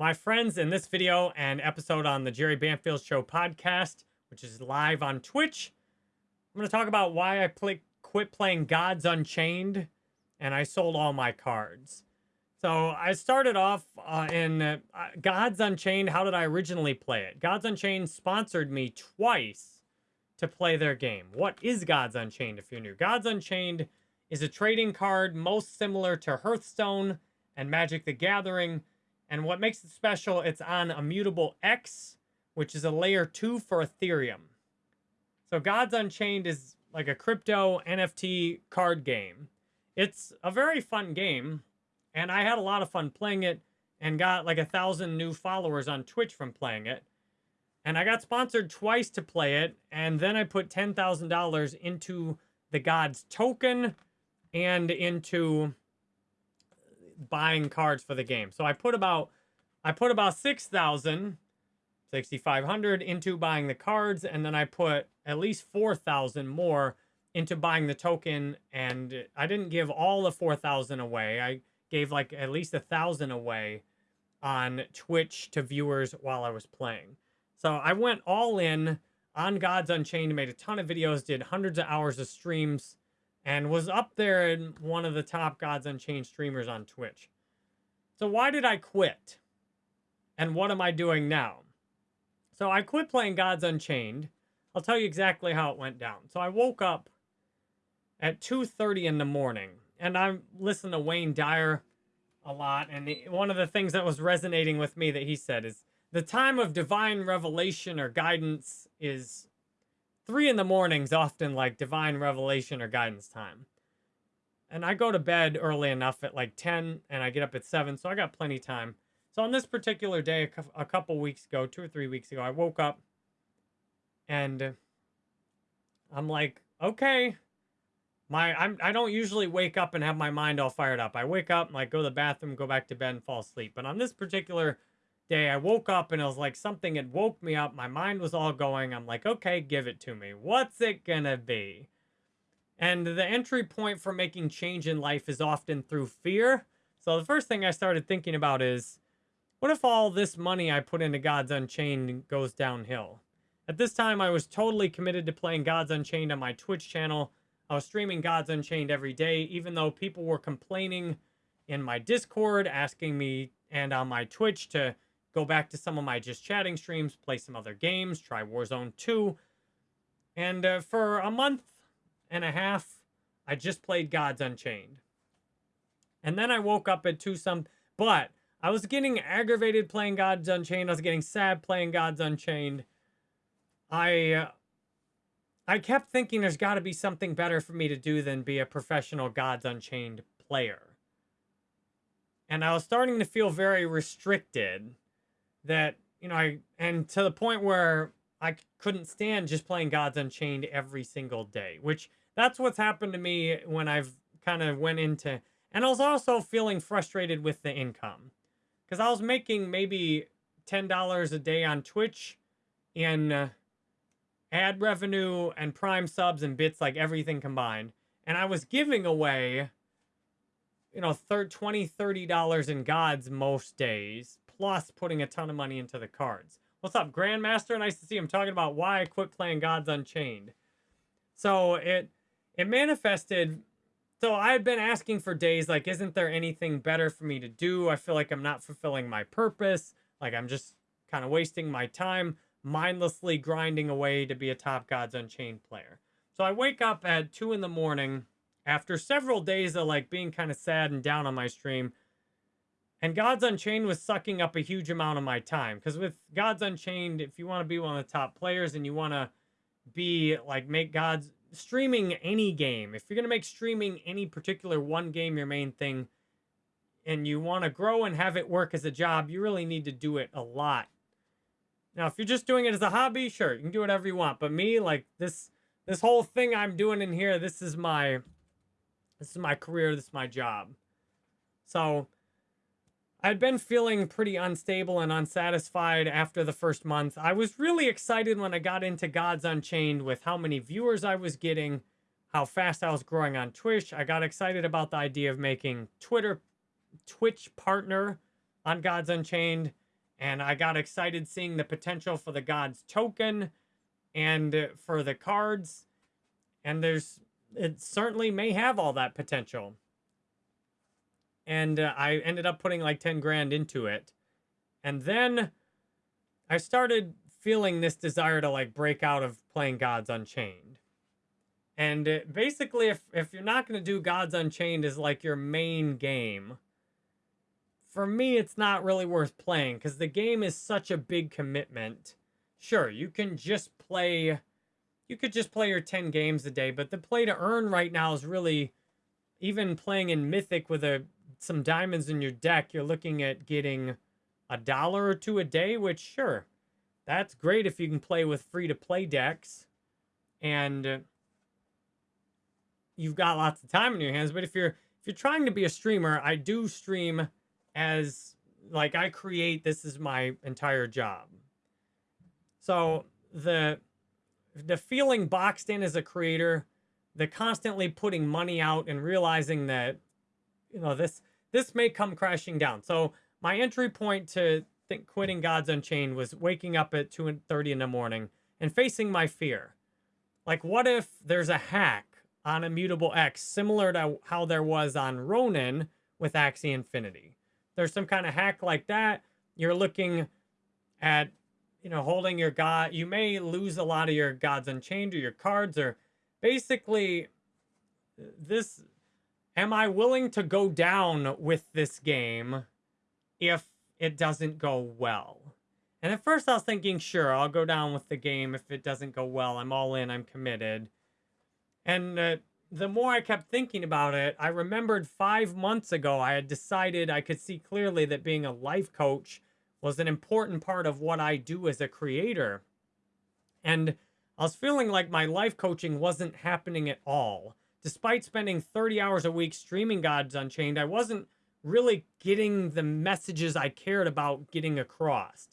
My friends, in this video and episode on the Jerry Banfield Show podcast, which is live on Twitch, I'm going to talk about why I play, quit playing Gods Unchained and I sold all my cards. So I started off uh, in uh, Gods Unchained. How did I originally play it? Gods Unchained sponsored me twice to play their game. What is Gods Unchained if you're new? Gods Unchained is a trading card most similar to Hearthstone and Magic the Gathering. And what makes it special, it's on Immutable X, which is a layer 2 for Ethereum. So Gods Unchained is like a crypto NFT card game. It's a very fun game, and I had a lot of fun playing it and got like a thousand new followers on Twitch from playing it. And I got sponsored twice to play it, and then I put $10,000 into the Gods token and into buying cards for the game. So I put about I put about 6,000 6,500 into buying the cards and then I put at least 4,000 more into buying the token and I didn't give all the 4,000 away. I gave like at least a thousand away on Twitch to viewers while I was playing. So I went all in on Gods Unchained, made a ton of videos, did hundreds of hours of streams, and was up there in one of the top Gods Unchained streamers on Twitch. So why did I quit? And what am I doing now? So I quit playing Gods Unchained. I'll tell you exactly how it went down. So I woke up at 2.30 in the morning. And I listen to Wayne Dyer a lot. And one of the things that was resonating with me that he said is, the time of divine revelation or guidance is three in the mornings often like divine revelation or guidance time. And I go to bed early enough at like 10 and I get up at 7, so I got plenty of time. So on this particular day, a couple weeks ago, two or three weeks ago, I woke up and I'm like, okay, my I'm I don't usually wake up and have my mind all fired up. I wake up and like go to the bathroom, go back to bed, and fall asleep. But on this particular day, I woke up and it was like something had woke me up. My mind was all going. I'm like, okay, give it to me. What's it gonna be? And the entry point for making change in life is often through fear. So the first thing I started thinking about is, what if all this money I put into Gods Unchained goes downhill? At this time, I was totally committed to playing Gods Unchained on my Twitch channel. I was streaming Gods Unchained every day, even though people were complaining in my Discord, asking me, and on my Twitch to go back to some of my just chatting streams, play some other games, try Warzone 2. And uh, for a month and a half, I just played Gods Unchained. And then I woke up at 2 some, but I was getting aggravated playing Gods Unchained. I was getting sad playing Gods Unchained. I uh, I kept thinking there's got to be something better for me to do than be a professional Gods Unchained player. And I was starting to feel very restricted that you know I and to the point where I couldn't stand just playing Gods Unchained every single day, which that's what's happened to me when I've kind of went into and I was also feeling frustrated with the income. Because I was making maybe $10 a day on Twitch in uh, ad revenue and prime subs and bits like everything combined and I was giving away you know 30 20 30 dollars in gods most days plus putting a ton of money into the cards. What's up, Grandmaster? Nice to see him talking about why I quit playing Gods Unchained. So it it manifested. So I had been asking for days like, isn't there anything better for me to do? I feel like I'm not fulfilling my purpose. Like I'm just kind of wasting my time, mindlessly grinding away to be a top Gods Unchained player. So I wake up at two in the morning after several days of like being kind of sad and down on my stream and Gods Unchained was sucking up a huge amount of my time. Because with Gods Unchained, if you want to be one of the top players and you want to be like make Gods streaming any game, if you're going to make streaming any particular one game your main thing, and you want to grow and have it work as a job, you really need to do it a lot. Now, if you're just doing it as a hobby, sure, you can do whatever you want. But me, like this, this whole thing I'm doing in here, this is my, this is my career, this is my job. So I'd been feeling pretty unstable and unsatisfied after the first month. I was really excited when I got into Gods Unchained with how many viewers I was getting, how fast I was growing on Twitch. I got excited about the idea of making Twitter, Twitch partner on Gods Unchained. And I got excited seeing the potential for the Gods token and for the cards. And there's, it certainly may have all that potential. And uh, I ended up putting like 10 grand into it. And then I started feeling this desire to like break out of playing Gods Unchained. And uh, basically, if, if you're not going to do Gods Unchained as like your main game, for me, it's not really worth playing because the game is such a big commitment. Sure, you can just play, you could just play your 10 games a day, but the play to earn right now is really, even playing in Mythic with a some diamonds in your deck, you're looking at getting a dollar or two a day, which sure, that's great if you can play with free to play decks and uh, you've got lots of time in your hands. But if you're if you're trying to be a streamer, I do stream as like I create this is my entire job. So the the feeling boxed in as a creator, the constantly putting money out and realizing that you know this this may come crashing down. So my entry point to think quitting Gods Unchained was waking up at 2:30 in the morning and facing my fear. Like what if there's a hack on Immutable X similar to how there was on Ronin with Axie Infinity? there's some kind of hack like that, you're looking at, you know, holding your god. You may lose a lot of your gods unchained or your cards or basically uh, this. Am I willing to go down with this game if it doesn't go well? And at first I was thinking, sure, I'll go down with the game if it doesn't go well. I'm all in, I'm committed. And uh, the more I kept thinking about it, I remembered five months ago I had decided I could see clearly that being a life coach was an important part of what I do as a creator. And I was feeling like my life coaching wasn't happening at all. Despite spending 30 hours a week streaming Gods Unchained, I wasn't really getting the messages I cared about getting across.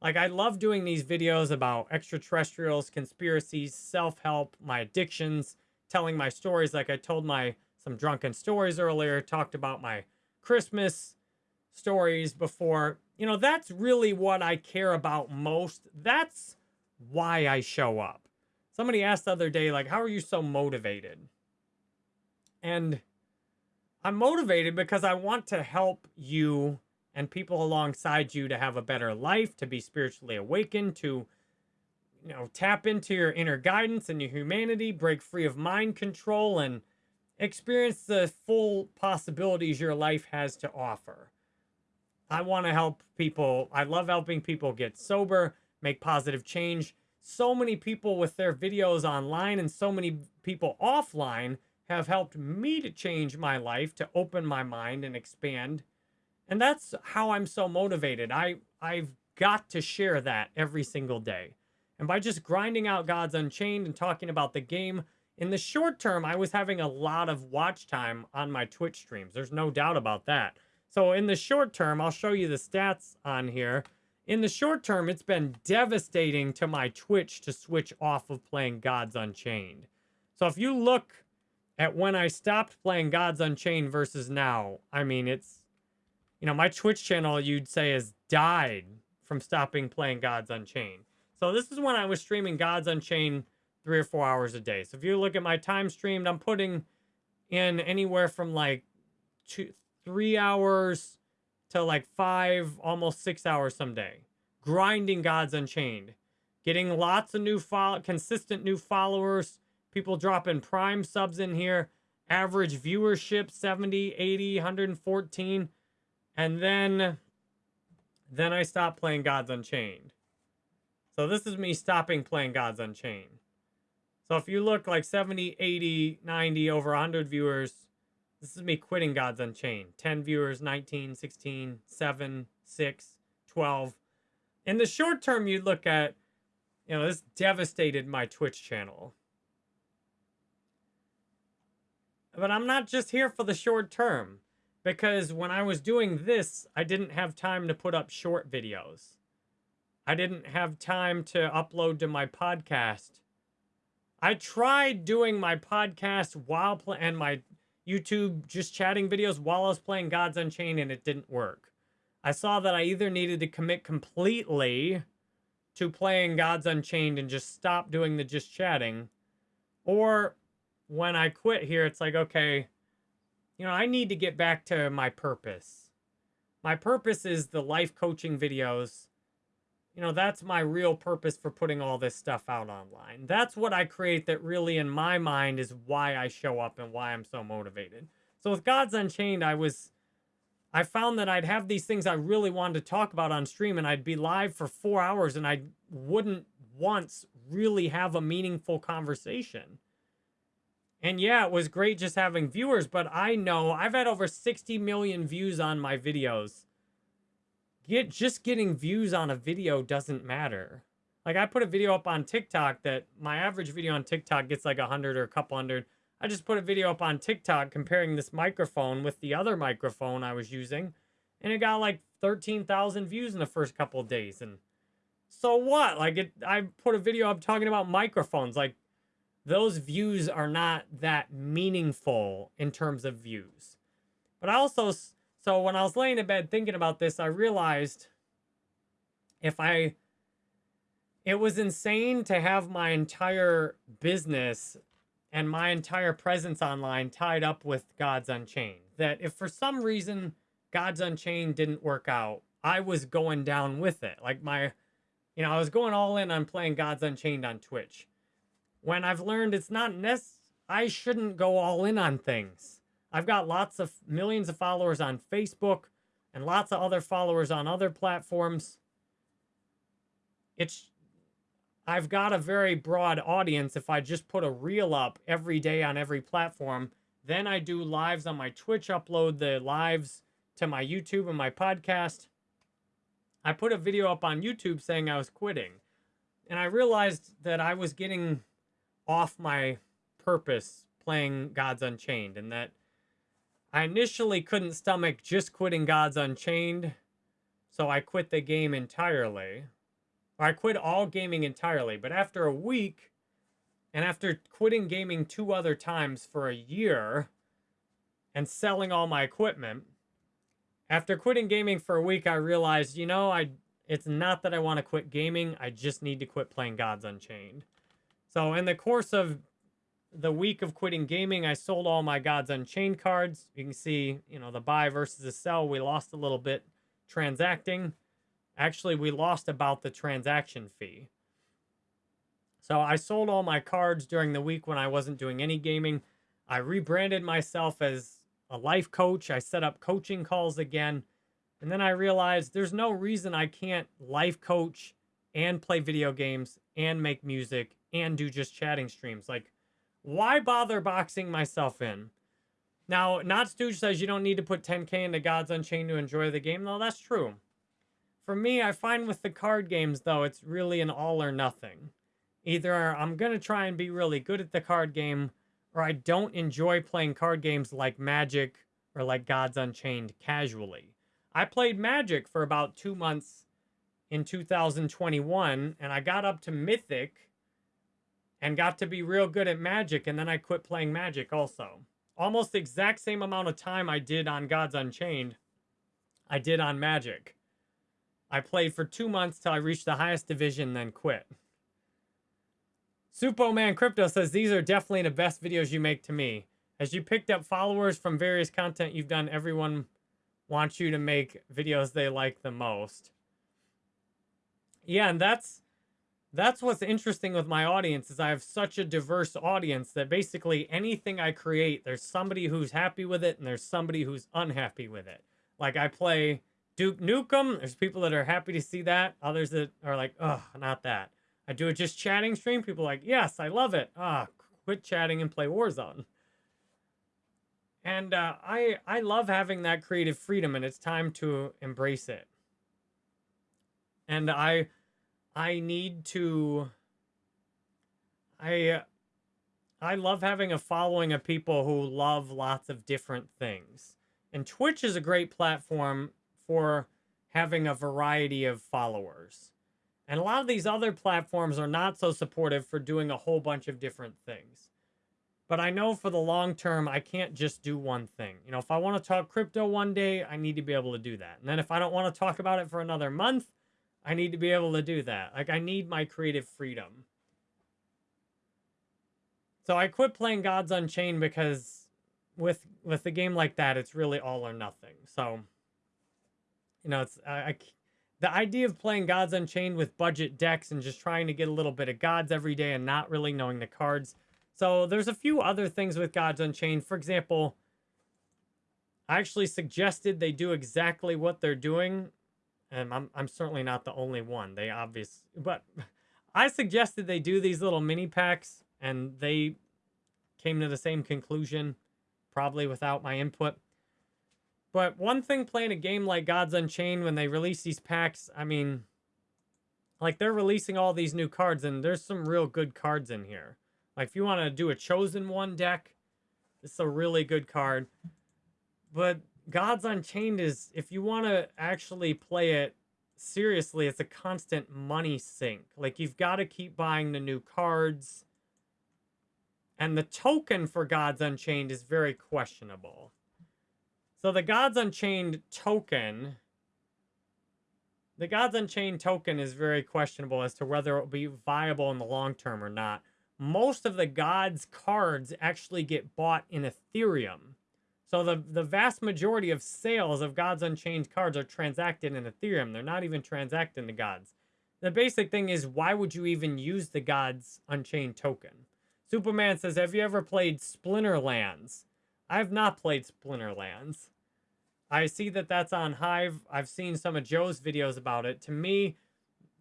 Like, I love doing these videos about extraterrestrials, conspiracies, self-help, my addictions, telling my stories like I told my some drunken stories earlier, talked about my Christmas stories before. You know, that's really what I care about most. That's why I show up. Somebody asked the other day, like, how are you so motivated? And I'm motivated because I want to help you and people alongside you to have a better life, to be spiritually awakened, to you know, tap into your inner guidance and your humanity, break free of mind control, and experience the full possibilities your life has to offer. I want to help people. I love helping people get sober, make positive change. So many people with their videos online and so many people offline have helped me to change my life, to open my mind and expand. And that's how I'm so motivated. I I've got to share that every single day. And by just grinding out Gods Unchained and talking about the game, in the short term, I was having a lot of watch time on my Twitch streams. There's no doubt about that. So in the short term, I'll show you the stats on here. In the short term, it's been devastating to my Twitch to switch off of playing Gods Unchained. So if you look at when I stopped playing Gods Unchained versus now, I mean, it's, you know, my Twitch channel, you'd say, has died from stopping playing Gods Unchained. So this is when I was streaming Gods Unchained three or four hours a day. So if you look at my time streamed, I'm putting in anywhere from like two, three hours to like five, almost six hours some day. Grinding Gods Unchained. Getting lots of new follow, consistent new followers. People dropping prime subs in here. Average viewership 70, 80, 114. And then, then I stopped playing Gods Unchained. So this is me stopping playing Gods Unchained. So if you look like 70, 80, 90, over 100 viewers, this is me quitting Gods Unchained. 10 viewers, 19, 16, 7, 6, 12. In the short term, you look at, you know, this devastated my Twitch channel. But I'm not just here for the short term. Because when I was doing this, I didn't have time to put up short videos. I didn't have time to upload to my podcast. I tried doing my podcast while play and my YouTube just chatting videos while I was playing Gods Unchained and it didn't work. I saw that I either needed to commit completely to playing Gods Unchained and just stop doing the just chatting, or when I quit here, it's like, okay, you know, I need to get back to my purpose. My purpose is the life coaching videos. You know, that's my real purpose for putting all this stuff out online. That's what I create that really, in my mind, is why I show up and why I'm so motivated. So with Gods Unchained, I was, I found that I'd have these things I really wanted to talk about on stream and I'd be live for four hours and I wouldn't once really have a meaningful conversation. And yeah, it was great just having viewers, but I know I've had over 60 million views on my videos. Get just getting views on a video doesn't matter. Like I put a video up on TikTok that my average video on TikTok gets like a hundred or a couple hundred. I just put a video up on TikTok comparing this microphone with the other microphone I was using, and it got like 13,000 views in the first couple days. And so what? Like it, I put a video up talking about microphones. Like those views are not that meaningful in terms of views. But I also, so when I was laying in bed thinking about this, I realized if I, it was insane to have my entire business and my entire presence online tied up with Gods Unchained. That if for some reason Gods Unchained didn't work out, I was going down with it. Like my, you know, I was going all in on playing Gods Unchained on Twitch when I've learned it's not necessary. I shouldn't go all in on things. I've got lots of millions of followers on Facebook and lots of other followers on other platforms. It's I've got a very broad audience if I just put a reel up every day on every platform. Then I do lives on my Twitch, upload the lives to my YouTube and my podcast. I put a video up on YouTube saying I was quitting. And I realized that I was getting off my purpose playing Gods Unchained and that I initially couldn't stomach just quitting Gods Unchained, so I quit the game entirely. I quit all gaming entirely, but after a week, and after quitting gaming two other times for a year and selling all my equipment, after quitting gaming for a week, I realized, you know, I it's not that I want to quit gaming, I just need to quit playing Gods Unchained. So in the course of the week of quitting gaming, I sold all my Gods Unchained cards. You can see, you know, the buy versus the sell. We lost a little bit transacting. Actually, we lost about the transaction fee. So I sold all my cards during the week when I wasn't doing any gaming. I rebranded myself as a life coach. I set up coaching calls again. And then I realized there's no reason I can't life coach and play video games and make music and do just chatting streams. Like, why bother boxing myself in? Now, Not Stooge says you don't need to put 10k into Gods Unchained to enjoy the game. No, that's true. For me, I find with the card games, though, it's really an all or nothing. Either I'm going to try and be really good at the card game, or I don't enjoy playing card games like Magic or like Gods Unchained casually. I played Magic for about two months in 2021, and I got up to Mythic and got to be real good at Magic, and then I quit playing Magic also. Almost the exact same amount of time I did on Gods Unchained, I did on Magic. I played for two months till I reached the highest division, then quit. Superman Crypto says, these are definitely the best videos you make to me. As you picked up followers from various content you've done, everyone wants you to make videos they like the most. Yeah, and that's that's what's interesting with my audience is I have such a diverse audience that basically anything I create, there's somebody who's happy with it and there's somebody who's unhappy with it. Like I play Duke Nukem, there's people that are happy to see that, others that are like, oh, not that. I do a just chatting stream, people like, yes, I love it. Ah, quit chatting and play Warzone. And uh, I I love having that creative freedom, and it's time to embrace it. And I I need to I I love having a following of people who love lots of different things. And Twitch is a great platform for having a variety of followers. And a lot of these other platforms are not so supportive for doing a whole bunch of different things. But I know for the long term, I can't just do one thing. You know, if I want to talk crypto one day, I need to be able to do that. And then if I don't want to talk about it for another month, I need to be able to do that. Like I need my creative freedom. So I quit playing Gods Unchained because with with a game like that, it's really all or nothing. So you know, it's I, I the idea of playing Gods Unchained with budget decks and just trying to get a little bit of gods every day and not really knowing the cards so there's a few other things with Gods Unchained. For example, I actually suggested they do exactly what they're doing. And I'm, I'm certainly not the only one. They obvious, but I suggested they do these little mini packs and they came to the same conclusion, probably without my input. But one thing playing a game like Gods Unchained, when they release these packs, I mean, like they're releasing all these new cards and there's some real good cards in here. Like if you want to do a chosen one deck, is a really good card. But Gods Unchained is if you want to actually play it seriously, it's a constant money sink. Like you've got to keep buying the new cards. And the token for Gods Unchained is very questionable. So the Gods Unchained token, the Gods Unchained token is very questionable as to whether it will be viable in the long term or not most of the gods cards actually get bought in Ethereum. So the, the vast majority of sales of Gods Unchained cards are transacted in Ethereum. They're not even transacting the gods. The basic thing is, why would you even use the Gods Unchained token? Superman says, have you ever played Splinterlands? I have not played Splinterlands. I see that that's on Hive. I've seen some of Joe's videos about it. To me,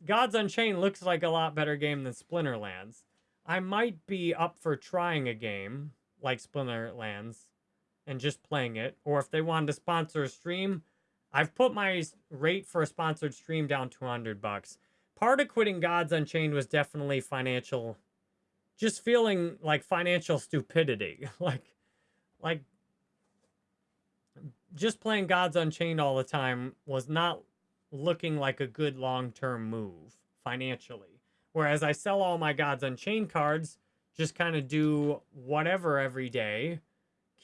Gods Unchained looks like a lot better game than Splinterlands. I might be up for trying a game like Splinterlands and just playing it. Or if they wanted to sponsor a stream, I've put my rate for a sponsored stream down to 100 bucks. Part of quitting Gods Unchained was definitely financial, just feeling like financial stupidity. like, like, just playing Gods Unchained all the time was not looking like a good long-term move financially. Whereas I sell all my Gods Unchained cards, just kind of do whatever every day,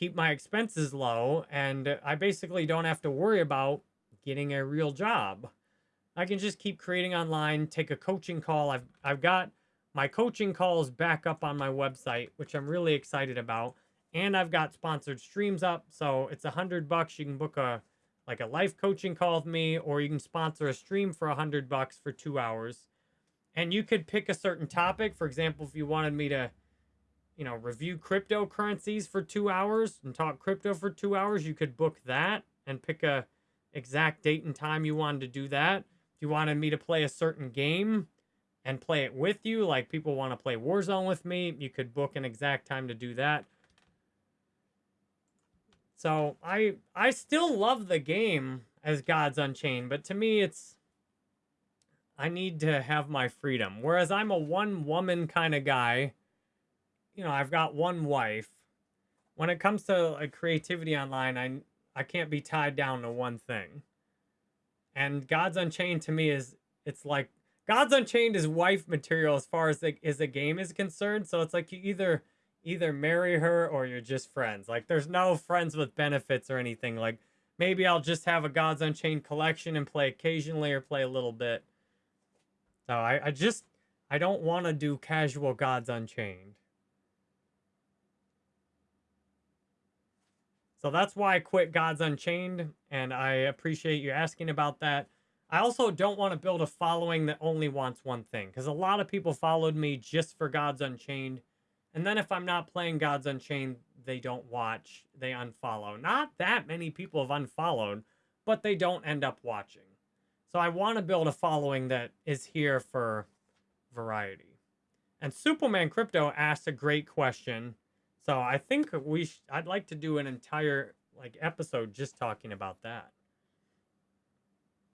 keep my expenses low, and I basically don't have to worry about getting a real job. I can just keep creating online, take a coaching call. I've I've got my coaching calls back up on my website, which I'm really excited about. And I've got sponsored streams up. So it's a hundred bucks. You can book a like a life coaching call with me, or you can sponsor a stream for a hundred bucks for two hours and you could pick a certain topic. For example, if you wanted me to, you know, review cryptocurrencies for two hours and talk crypto for two hours, you could book that and pick a exact date and time you wanted to do that. If you wanted me to play a certain game and play it with you, like people want to play Warzone with me, you could book an exact time to do that. So I I still love the game as Gods Unchained, but to me it's I need to have my freedom. Whereas I'm a one woman kind of guy, you know, I've got one wife. When it comes to like creativity online, I I can't be tied down to one thing. And Gods Unchained to me is it's like Gods Unchained is wife material as far as the as the game is concerned. So it's like you either either marry her or you're just friends. Like there's no friends with benefits or anything. Like maybe I'll just have a Gods Unchained collection and play occasionally or play a little bit. So I, I just, I don't want to do casual Gods Unchained. So that's why I quit Gods Unchained, and I appreciate you asking about that. I also don't want to build a following that only wants one thing, because a lot of people followed me just for Gods Unchained, and then if I'm not playing Gods Unchained, they don't watch, they unfollow. Not that many people have unfollowed, but they don't end up watching. So I want to build a following that is here for variety. And Superman Crypto asked a great question. So I think we I'd like to do an entire like episode just talking about that.